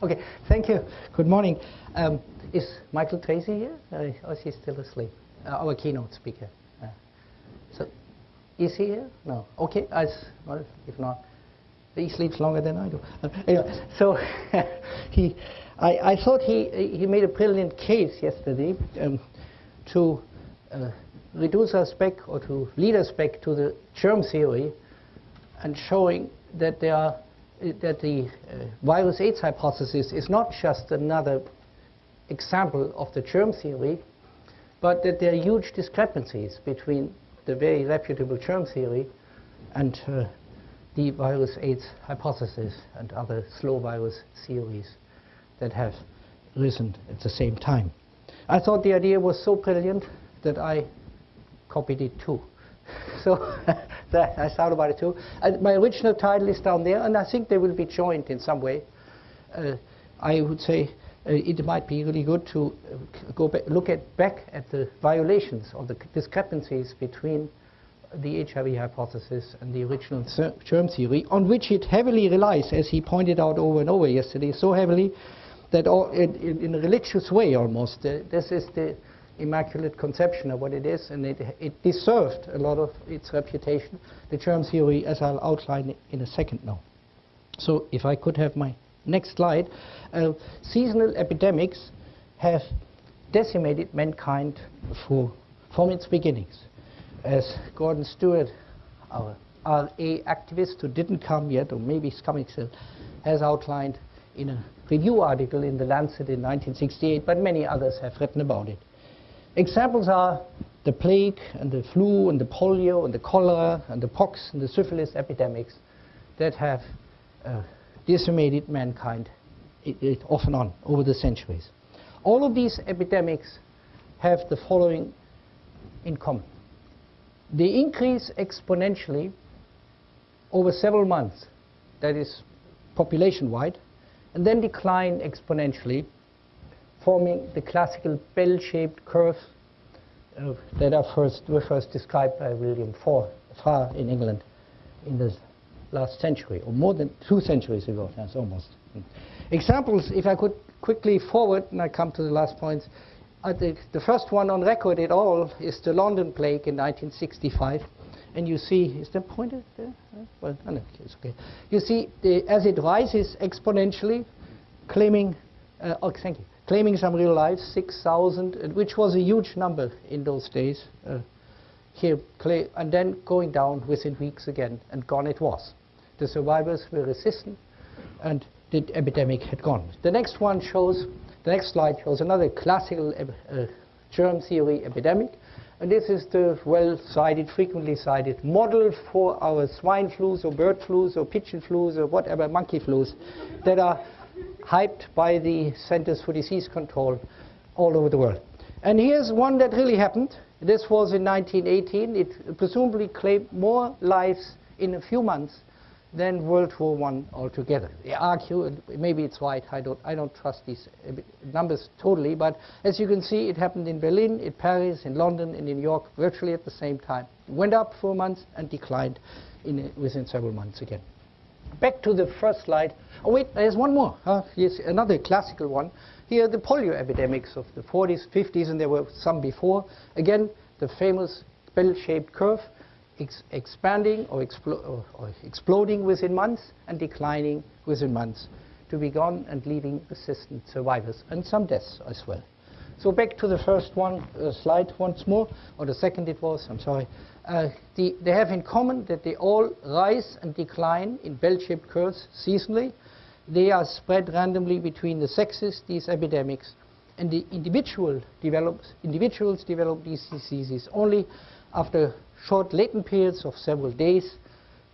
Okay, thank you. Good morning. Um, is Michael Tracy here, uh, or is he still asleep? Uh, our keynote speaker. Uh, so, is he here? No. Okay. Well, if not, he sleeps longer than I do. Uh, anyway, so he, I, I, thought he he made a brilliant case yesterday um, to uh, reduce us back or to lead us back to the germ theory, and showing that there are that the uh, virus AIDS hypothesis is not just another example of the germ theory, but that there are huge discrepancies between the very reputable germ theory and uh, the virus AIDS hypothesis and other slow virus theories that have risen at the same time. I thought the idea was so brilliant that I copied it too. So I thought about it too. And my original title is down there, and I think they will be joined in some way. Uh, I would say uh, it might be really good to uh, go back, look at back at the violations or the discrepancies between the HIV hypothesis and the original germ theory, on which it heavily relies, as he pointed out over and over yesterday, so heavily that all, in, in, a religious way almost. Uh, this is the immaculate conception of what it is, and it, it deserved a lot of its reputation. The germ theory, as I'll outline in a second now. So if I could have my next slide. Uh, seasonal epidemics have decimated mankind for, from its beginnings. As Gordon Stewart, our RA activist who didn't come yet, or maybe he's coming soon, has outlined in a review article in The Lancet in 1968, but many others have written about it. Examples are the plague and the flu and the polio and the cholera and the pox and the syphilis epidemics that have uh, decimated mankind it, it off and on over the centuries. All of these epidemics have the following in common. They increase exponentially over several months, that is population-wide, and then decline exponentially forming the classical bell-shaped curve that are first, were first described by William Farr in England in the last century, or more than two centuries ago, that's almost. Examples, if I could quickly forward, and I come to the last point, I think the first one on record at all is the London plague in 1965. And you see, is the pointer there? Well, no, it's okay. You see, the, as it rises exponentially, claiming, uh, oh, thank you, claiming some real lives, 6,000, which was a huge number in those days. Uh, here, and then going down within weeks again, and gone it was. The survivors were resistant, and the epidemic had gone. The next one shows, the next slide shows another classical uh, germ theory epidemic, and this is the well-cited, frequently cited model for our swine flus or bird flus or pigeon flus or whatever, monkey flus that are hyped by the Centers for Disease Control all over the world. And here's one that really happened. This was in 1918. It presumably claimed more lives in a few months than World War I altogether. They argue, maybe it's right, I don't, I don't trust these uh, numbers totally, but as you can see, it happened in Berlin, in Paris, in London, and in New York, virtually at the same time. It went up for months and declined in, uh, within several months again. Back to the first slide. Oh wait, there's one more. Huh? Here's another classical one. Here the polio epidemics of the 40s, 50s, and there were some before. Again, the famous bell-shaped curve ex expanding or, explo or, or, exploding within months and declining within months to be gone and leaving persistent survivors and some deaths as well. So back to the first one uh, slide once more, or the second it was, I'm sorry. Uh, the, they have in common that they all rise and decline in bell-shaped curves seasonally. They are spread randomly between the sexes, these epidemics, and the individual develops, individuals develop these diseases only after short latent periods of several days,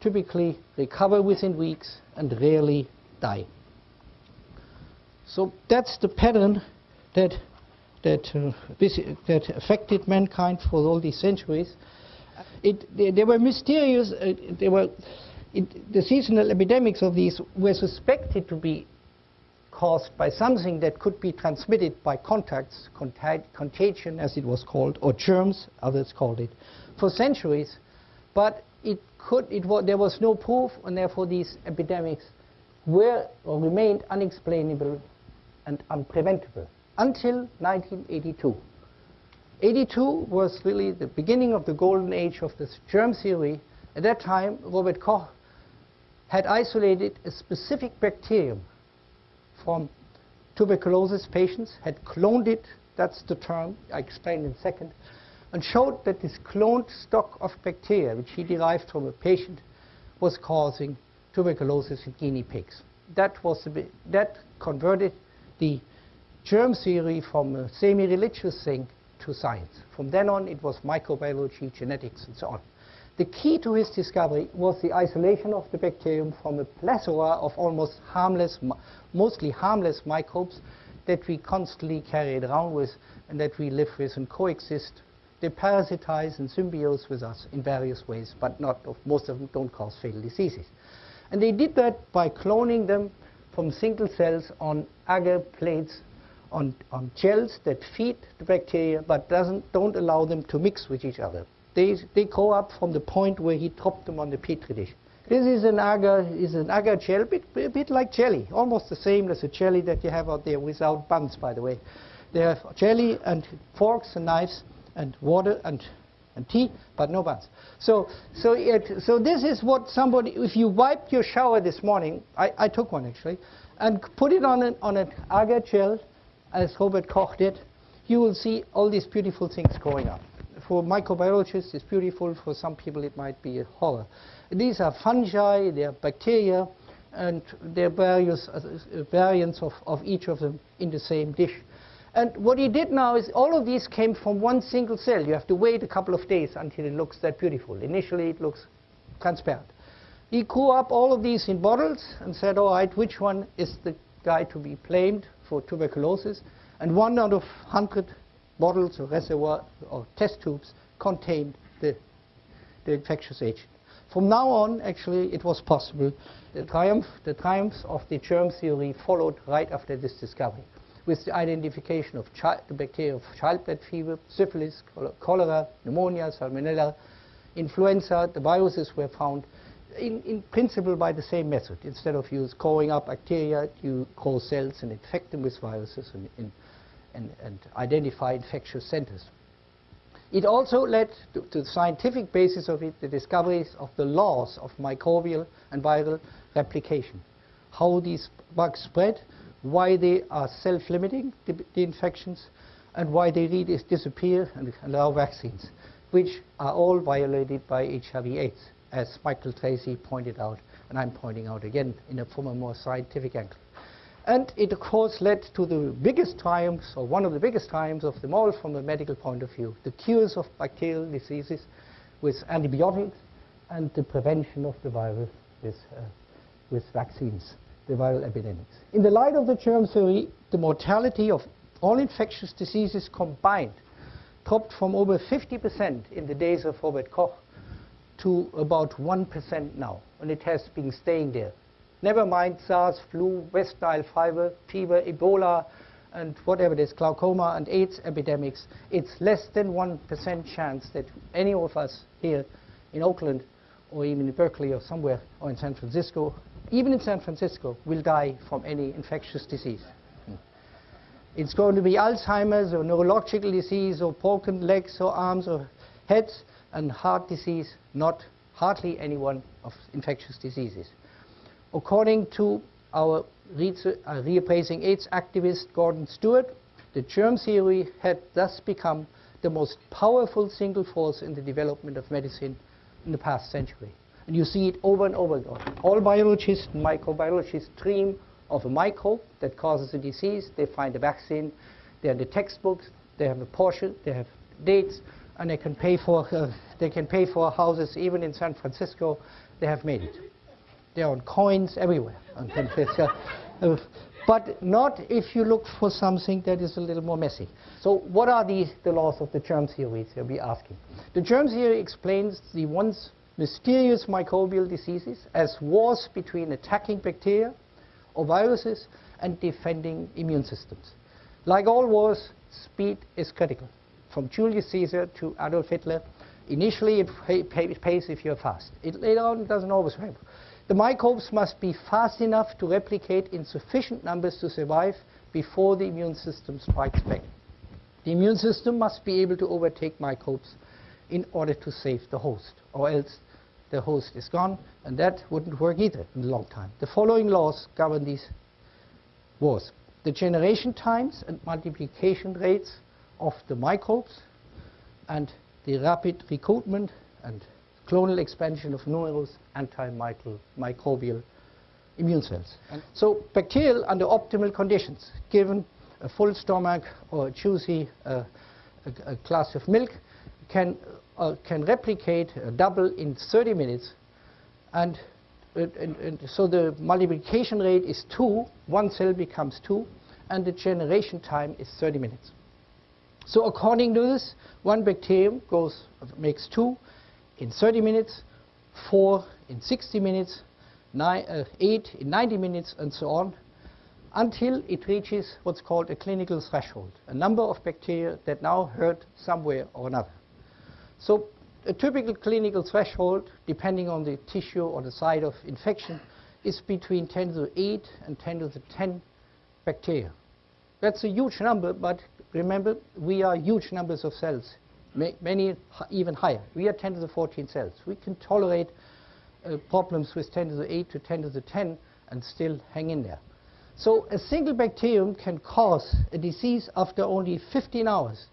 typically recover within weeks, and rarely die. So that's the pattern that, that, uh, that affected mankind for all these centuries. It, they, they, were mysterious. Uh, they were, it, the seasonal epidemics of these were suspected to be caused by something that could be transmitted by contacts, contagion as it was called, or germs, others called it, for centuries. But it could, it there was no proof, and therefore these epidemics were or remained unexplainable and unpreventable until 1982. 82 was really the beginning of the golden age of the germ theory. At that time, Robert Koch had isolated a specific bacterium from tuberculosis patients, had cloned it, that's the term, I explain in a second, and showed that this cloned stock of bacteria, which he derived from a patient, was causing tuberculosis in guinea pigs. That, was bit, that converted the germ theory from a semi-religious thing to science. From then on, it was microbiology, genetics, and so on. The key to his discovery was the isolation of the bacterium from a plethora of almost harmless, mostly harmless microbes that we constantly carry around with and that we live with and coexist. They parasitize and symbiose with us in various ways, but not most of them don't cause fatal diseases. And they did that by cloning them from single cells on agar plates on, on gels that feed the bacteria but doesn't, don't allow them to mix with each other. They, they grow up from the point where he dropped them on the petri dish. This is an agar, is an agar gel, a bit, a bit like jelly, almost the same as a jelly that you have out there without buns, by the way. They have jelly and forks and knives and water and, and tea, but no buns. So, so, it, so this is what somebody, if you wiped your shower this morning, I, I took one actually, and put it on an, on an agar gel, as Robert Koch did, you will see all these beautiful things growing up. For microbiologists, it's beautiful. For some people, it might be a horror. These are fungi, they are bacteria, and there are various uh, variants of, of each of them in the same dish. And what he did now is all of these came from one single cell. You have to wait a couple of days until it looks that beautiful. Initially, it looks transparent. He grew up all of these in bottles and said, all right, which one is the guy to be blamed for tuberculosis? And one out of 100 bottles or reservoir or test tubes contained the, the infectious agent. From now on, actually, it was possible. The triumph, the triumphs of the germ theory followed right after this discovery, with the identification of the bacteria of childbed fever, syphilis, cholera, pneumonia, salmonella, influenza. The viruses were found in, in, principle by the same method. Instead of you growing up bacteria, you grow cells and infect them with viruses and, and, and, and identify infectious centers. It also led to, to, the scientific basis of it, the discoveries of the laws of microbial and viral replication. How these bugs spread, why they are self-limiting, the, the, infections, and why they really disappear and allow vaccines, which are all violated by HIV AIDS, as Michael Tracy pointed out, and I'm pointing out again in a, from a more scientific angle. And it, of course, led to the biggest triumphs, or one of the biggest triumphs of them all from a medical point of view, the cures of bacterial diseases with antibiotics and the prevention of the virus with, uh, with vaccines, the viral epidemics. In the light of the germ theory, the mortality of all infectious diseases combined dropped from over 50% in the days of Robert Koch to about 1% now, and it has been staying there Never mind SARS, flu, West Nile fever, fever, Ebola, and whatever it is, glaucoma and AIDS epidemics, it's less than 1% chance that any of us here in Oakland or even in Berkeley or somewhere or in San Francisco, even in San Francisco, will die from any infectious disease. It's going to be Alzheimer's or neurological disease or broken legs or arms or heads and heart disease, not hardly any one of infectious diseases. According to our uh, reappraising AIDS activist Gordon Stewart, the germ theory had thus become the most powerful single force in the development of medicine in the past century. And you see it over and over again. All biologists microbiologists dream of a microbe that causes a disease. They find a vaccine. They have the textbooks. They have a Porsche. They have dates. And they can pay for, uh, they can pay for houses even in San Francisco. They have made it. They're on coins everywhere. Uh, but not if you look for something that is a little more messy. So what are the, the laws of the germ theory they'll be asking? The germ theory explains the once mysterious microbial diseases as wars between attacking bacteria or viruses and defending immune systems. Like all wars, speed is critical. From Julius Caesar to Adolf Hitler, initially it pays if you're fast. It later on it doesn't always help. The microbes must be fast enough to replicate in sufficient numbers to survive before the immune system strikes back. The immune system must be able to overtake microbes in order to save the host, or else the host is gone, and that wouldn't work either in a long time. The following laws govern these wars. The generation times and multiplication rates of the microbes and the rapid recruitment and clonal expansion of numerous antimicrobial immune cells. And so bacterial under optimal conditions, given a full stomach or a juicy uh, a, a glass of milk, can, uh, can replicate uh, double in 30 minutes. And, and, and so the multiplication rate is 2, one cell becomes 2, and the generation time is 30 minutes. So according to this, one bacterium goes, makes 2 in 30 minutes, 4 in 60 minutes, nine, uh, 8 in 90 minutes, and so on, until it reaches what's called a clinical threshold, a number of bacteria that now hurt somewhere or another. So a typical clinical threshold, depending on the tissue or the site of infection, is between 10 to the 8 and 10 to the 10 bacteria. That's a huge number, but remember, we are huge numbers of cells, many even higher. We are 10 to the 14 cells. We can tolerate uh, problems with 10 to the 8 to 10 to the 10 and still hang in there. So a single bacterium can cause a disease after only 15 hours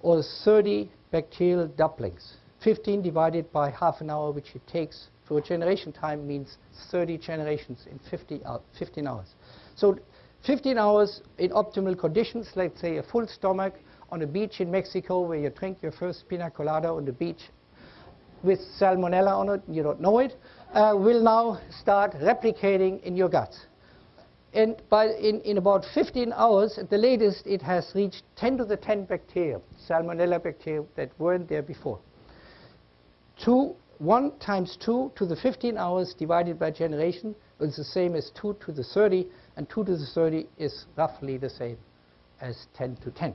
or 30 bacterial doublings. 15 divided by half an hour, which it takes for a generation time, means 30 generations in 50 uh, 15 hours. So 15 hours in optimal conditions, let's say a full stomach on a beach in Mexico where you drink your first pina colada on the beach with salmonella on it, you don't know it, uh, will now start replicating in your guts. And by in, in about 15 hours, at the latest, it has reached 10 to the 10 bacteria, salmonella bacteria that weren't there before. Two, 1 times 2 to the 15 hours divided by generation is the same as 2 to the 30, and 2 to the 30 is roughly the same as 10 to 10.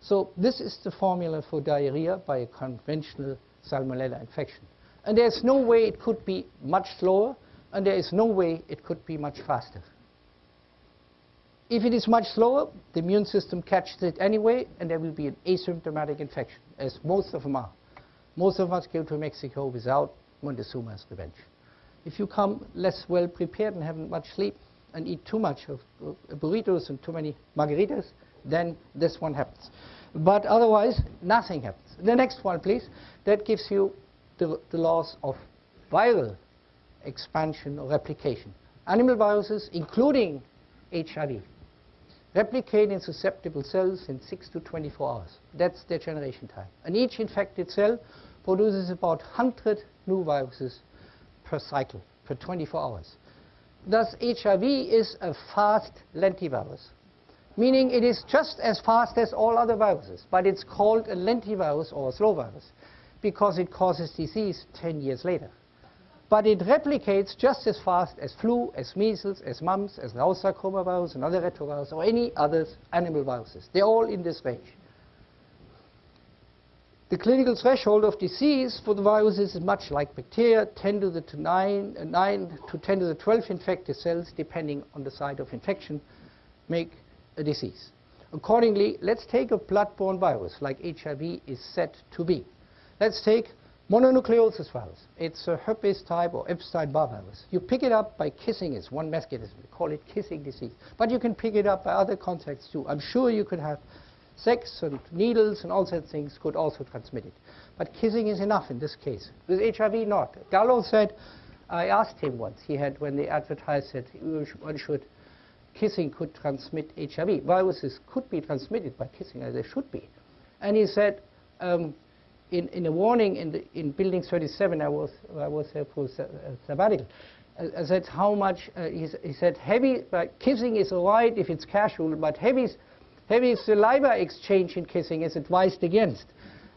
So this is the formula for diarrhea by a conventional salmonella infection. And there's no way it could be much slower, and there is no way it could be much faster. If it is much slower, the immune system catches it anyway, and there will be an asymptomatic infection, as most of them are. Most of us go to Mexico without Montezuma's revenge. If you come less well prepared and haven't much sleep and eat too much of uh, burritos and too many margaritas, then this one happens. But otherwise, nothing happens. The next one, please. That gives you the, the laws of viral expansion or replication. Animal viruses, including HIV, replicate in susceptible cells in 6 to 24 hours. That's their generation time. And each infected cell produces about 100 new viruses per cycle, per 24 hours. Thus, HIV is a fast lentivirus meaning it is just as fast as all other viruses, but it's called a lentivirus or a slow virus because it causes disease 10 years later. But it replicates just as fast as flu, as measles, as mumps, as Rous sarcoma virus, and other retrovirus, or any other animal viruses. They're all in this range. The clinical threshold of disease for the viruses is much like bacteria, 10 to the 9, uh, 9 to 10 to the 12 infected cells, depending on the site of infection, make a disease. Accordingly, let's take a blood-borne virus like HIV is said to be. Let's take mononucleosis virus. It's a herpes type or Epstein-Barr virus. You pick it up by kissing. It's one mechanism. We call it kissing disease. But you can pick it up by other contacts too. I'm sure you could have sex and needles and all such things could also transmit it. But kissing is enough in this case. With HIV, not. Gallo said, I asked him once, he had, when they advertised that one should kissing could transmit HIV. Viruses could be transmitted by kissing, as they should be. And he said, um, in, in a warning in, the, in Building 37, I was, I was there for sabbatical, I said how much, uh, he, he, said heavy, uh, kissing is all right if it's casual, but heavy, heavy saliva exchange in kissing is advised against.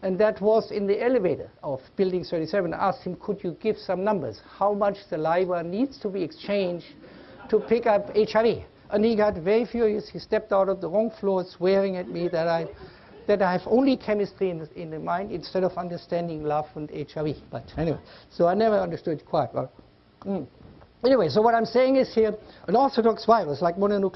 And that was in the elevator of Building 37. I asked him, could you give some numbers? How much saliva needs to be exchanged to pick up HIV? And he got very furious. He stepped out of the wrong floor swearing at me that I, that I have only chemistry in the, in the mind instead of understanding love and HIV. But anyway, so I never understood quite well. Mm. Anyway, so what I'm saying is here, an orthodox virus like mononuclear